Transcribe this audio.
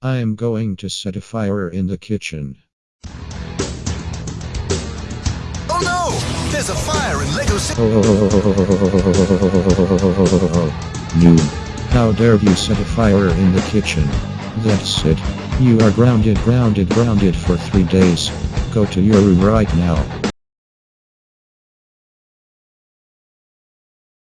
I am going to set a fire in the kitchen. Oh no! There's a fire in Lego City. Noob. How dare you set a fire in the kitchen? That's it. You are grounded, grounded, grounded for three days. Go to your room right now.